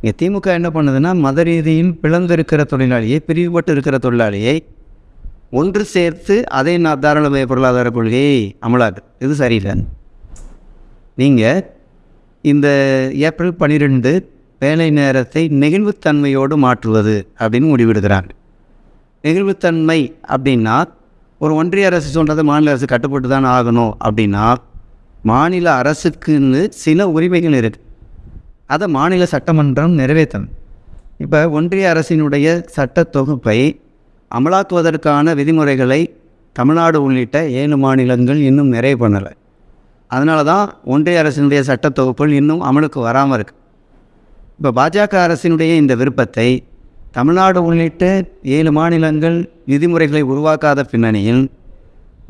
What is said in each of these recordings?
இங்கே திமுக என்ன பண்ணுதுன்னா மத ரீதியில் பிளந்திருக்கிற தொழிலாளியை பிரிவுபட்டு இருக்கிற தொழிலாளியை ஒன்று சேர்த்து அதே நான் தாராளமய பொருளாதார கொள்கையை அமலாக்கு. இது சரியில்லை. நீங்கள் இந்த ஏப்ரல் பன்னிரெண்டு வேலை நேரத்தை நெகிழ்வுத்தன்மையோடு மாற்றுவது அப்படின்னு முடிவெடுக்கிறாங்க. நெகிழ்வுத்தன்மை அப்படின்னா ஒரு ஒன்றிய அரசு சொல்கிறது மாநில அரசு கட்டுப்பட்டு தான் ஆகணும் அப்படின்னா மாநில அரசுக்குன்னு சில உரிமைகள் இருக்குது அதை மாநில சட்டமன்றம் நிறைவேற்றணும். இப்போ ஒன்றிய அரசினுடைய சட்ட தொகுப்பை அமலாக்குவதற்கான விதிமுறைகளை தமிழ்நாடு உள்ளிட்ட ஏழு மாநிலங்கள் இன்னும் நிறைவு பண்ணலை. அதனால தான் ஒன்றிய அரசினுடைய சட்ட தொகுப்புகள் இன்னும் அமலுக்கு வராமல் இருக்கு. இப்போ பாஜக அரசினுடைய இந்த விருப்பத்தை தமிழ்நாடு உள்ளிட்ட ஏழு மாநிலங்கள் விதிமுறைகளை உருவாக்காத பின்னணியில்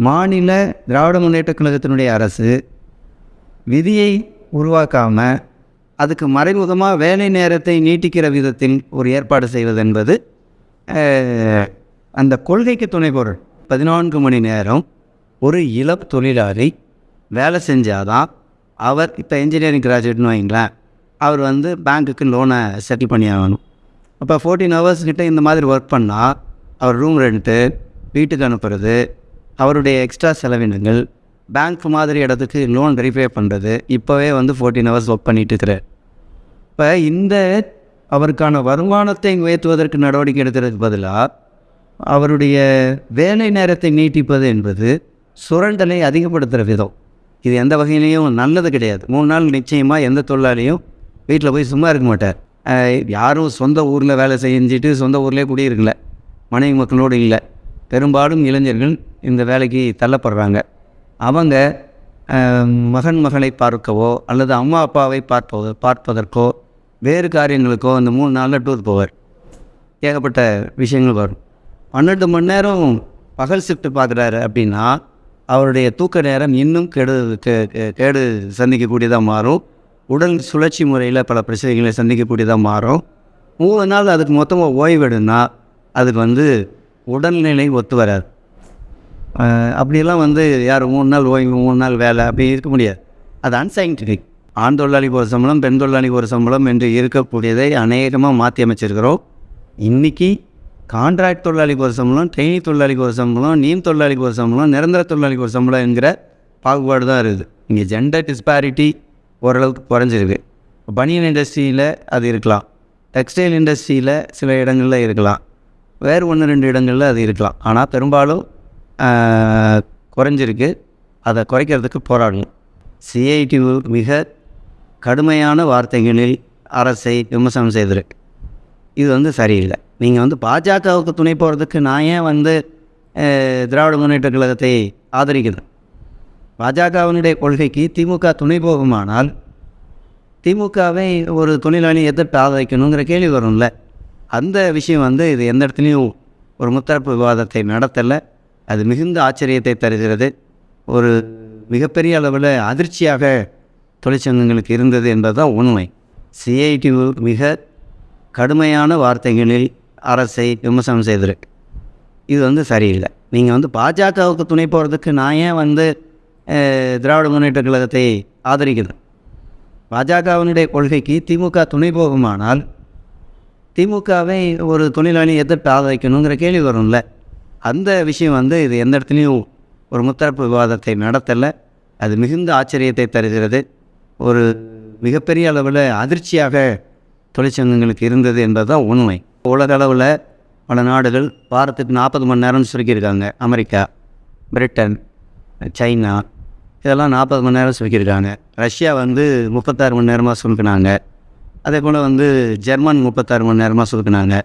மாநில திராவிட முன்னேற்ற கழகத்தினுடைய அரசு விதியை உருவாக்காமல் அதுக்கு மறைமுகமாக வேலை நேரத்தை நீட்டிக்கிற விதத்தில் ஒரு ஏற்பாடு செய்வது என்பது அந்த கொள்கைக்கு துணை பொருள். பதினான்கு மணி நேரம் ஒரு இளம் தொழிலாளி வேலை செஞ்சாதான் அவர் இப்போ இன்ஜினியரிங் கிராஜுவேட்னு வைங்களேன் அவர் வந்து பேங்க்குக்கு லோனை செட்டில் பண்ணி ஆகணும் அப்போ ஃபோர்டீன் ஹவர்ஸ் கிட்டே இந்த மாதிரி ஒர்க் பண்ணால் அவர் ரூம் ரெண்ட்டு வீட்டுக்கு அனுப்புறது அவருடைய எக்ஸ்ட்ரா செலவினங்கள் பேங்க் மாதிரி இடத்துக்கு லோன் வெரிஃபை பண்ணுறது இப்போவே வந்து ஃபோர்டீன் ஹவர்ஸ் ஒர்க் பண்ணிட்டு இருக்கிறார். இப்போ இந்த அவருக்கான வருமானத்தை உயர்த்துவதற்கு நடவடிக்கை எடுக்கிறதுக்கு பதிலாக அவருடைய வேலை நேரத்தை நீட்டிப்பது என்பது சுரண்டலை அதிகப்படுத்துகிற விதம். இது எந்த வகையிலையும் நல்லது கிடையாது. மூணு நாள் நிச்சயமாக எந்த தொழிலாளியும் வீட்டில் போய் சும்மா இருக்க மாட்டார். யாரும் சொந்த ஊரில் வேலை செஞ்சுட்டு சொந்த ஊர்லேயே குடியிருக்கல. மனைவி மக்களோடு இல்லை. பெரும்பாலும் இளைஞர்கள் இந்த வேலைக்கு தள்ளப்படுறாங்க. அவங்க மகன் மகளை பார்க்கவோ அல்லது அம்மா அப்பாவை பார்ப்பதோ பார்ப்பதற்கோ வேறு காரியங்களுக்கோ அந்த மூணு நாளில் டூர் போவார். ஏகப்பட்ட விஷயங்கள் வரும். பன்னெண்டு மணி நேரம் பகல் ஷிஃப்ட் பார்க்குறாரு அப்படின்னா அவருடைய தூக்க நேரம் இன்னும் கெடு கேடு சந்திக்கக்கூடியதாக மாறும். உடல் சுழற்சி முறையில் பல பிரச்சனைகளை சந்திக்கக்கூடியதாக மாறும். மூணு நாள் அதுக்கு மொத்தமாக ஓய்வெடுனா அதுக்கு வந்து உடல்நிலை ஒத்து வராது. அப்படியெல்லாம் வந்து யார் மூணு நாள் ஓய்வு மூணு நாள் வேலை அப்படி இருக்க முடியாது. அது அன்சைன்டிஃபிக் ஆண் தொழிலாளிக்கு ஒரு சம்பளம் பெண் தொழிலாளிக்கு ஒரு சம்பளம் என்று இருக்கக்கூடியதை அநேகமாக மாற்றி அமைச்சிருக்கிறோம். இன்றைக்கி கான்ட்ராக்ட் தொழிலாளிக்கு ஒரு சம்பளம் ட்ரெயினி தொழிலாளிக்கு ஒரு சம்பளம் நீம் தொழிலாளிக்கு ஒரு சம்பளம் நிரந்தர தொழிலாளிக்கு ஒரு சம்பளம் என்கிற பாகுபாடு தான் இருக்குது. இங்கே ஜெண்டர் டிஸ்பாரிட்டி ஓரளவுக்கு குறைஞ்சிருக்கு. பனியன் இண்டஸ்ட்ரியில் அது இருக்கலாம். டெக்ஸ்டைல் இண்டஸ்ட்ரியில் சில இடங்களில் இருக்கலாம். வேறு ஒன்று ரெண்டு இடங்களில் அது இருக்கலாம். ஆனால் பெரும்பாலும் குறைஞ்சிருக்கு. அதை குறைக்கிறதுக்கு போராடணும். சிஐடி மிக கடுமையான வார்த்தைகளில் அரசை விமர்சனம் செய்திருக்கு இது வந்து சரியில்லை. நீங்கள் வந்து பாஜகவுக்கு துணை போகிறதுக்கு நான் ஏன் வந்து திராவிட முன்னேற்ற கழகத்தை ஆதரிக்கிறேன் பாஜகவினுடைய கொள்கைக்கு திமுக துணை போகுமானால் திமுகவை ஒரு தொழிலாளி எதிர்த்து ஆதரிக்கணுங்கிற கேள்வி வரும்ல. அந்த விஷயம் வந்து இது எந்த இடத்துலையும் ஒரு முத்தரப்பு விவாதத்தை நடத்தலை. அது மிகுந்த ஆச்சரியத்தை தருகிறது. ஒரு மிகப்பெரிய அளவில் அதிர்ச்சியாக தொழிற்சங்கங்களுக்கு இருந்தது என்பதுதான் உண்மை. சிஐடி மிக கடுமையான வார்த்தைகளில் அரசை விமர்சனம் செய்திருக்கு இது வந்து சரியில்லை. நீங்கள் வந்து பாஜகவுக்கு துணை போகிறதுக்கு நான் ஏன் வந்து திராவிட முன்னேற்ற கழகத்தை ஆதரிக்கிறேன் பாஜகவினுடைய கொள்கைக்கு திமுக துணை போகுமானால் திமுகவை ஒரு தொழிலாளி எதிர்த்து ஆதரிக்கணுங்கிற கேள்வி வரும்ல. அந்த விஷயம் வந்து இது எந்த இடத்துலையும் ஒரு முத்தரப்பு விவாதத்தை நடத்தலை. அது மிகுந்த ஆச்சரியத்தை தருகிறது. ஒரு மிகப்பெரிய அளவில் அதிர்ச்சியாக தொழிற்சங்கங்களுக்கு இருந்தது என்பதுதான் உண்மை. உலக அளவில் பல நாடுகள் வாரத்துக்கு நாற்பது மணி நேரம்னு சுருக்கியிருக்காங்க. அமெரிக்கா பிரிட்டன் சைனா இதெல்லாம் நாற்பது மணி நேரம் சுருக்கியிருக்காங்க. ரஷ்யா வந்து முப்பத்தாறு மணி நேரமாக சுருக்கினாங்க. அதே போல் வந்து ஜெர்மன் முப்பத்தாறு மணி நேரமாக சுருக்கினாங்க.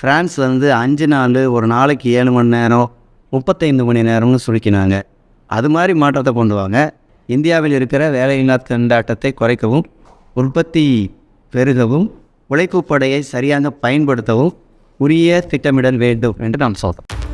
ஃப்ரான்ஸ் வந்து அஞ்சு நாள் ஒரு நாளைக்கு ஏழு மணி நேரம் முப்பத்தைந்து மணி நேரம்னு சுருக்கினாங்க. அது மாதிரி மாற்றத்தை கொண்டு வாங்க. இந்தியாவில் இருக்கிற வேலையில்லா திண்டாட்டத்தை குறைக்கவும் உற்பத்தி பெருகவும் உழைப்பு படையை சரியாக பயன்படுத்தவும் உரிய திட்டமிடல் வேண்டும் என்று நாம் சொல்கிறோம்